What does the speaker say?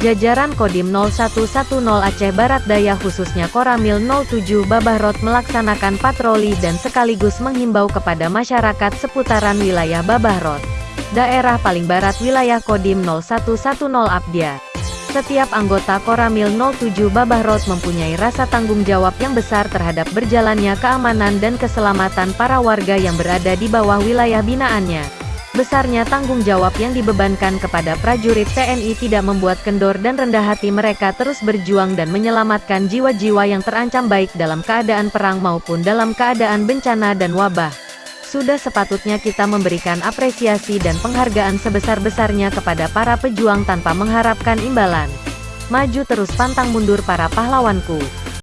Jajaran Kodim 0110 Aceh Barat Daya khususnya Koramil 07 Babahrot melaksanakan patroli dan sekaligus menghimbau kepada masyarakat seputaran wilayah Babahrot. Daerah paling barat wilayah Kodim 0110 Abdia. Setiap anggota Koramil 07 Babahrot mempunyai rasa tanggung jawab yang besar terhadap berjalannya keamanan dan keselamatan para warga yang berada di bawah wilayah binaannya. Besarnya tanggung jawab yang dibebankan kepada prajurit TNI tidak membuat kendor dan rendah hati mereka terus berjuang dan menyelamatkan jiwa-jiwa yang terancam baik dalam keadaan perang maupun dalam keadaan bencana dan wabah. Sudah sepatutnya kita memberikan apresiasi dan penghargaan sebesar-besarnya kepada para pejuang tanpa mengharapkan imbalan. Maju terus pantang mundur para pahlawanku.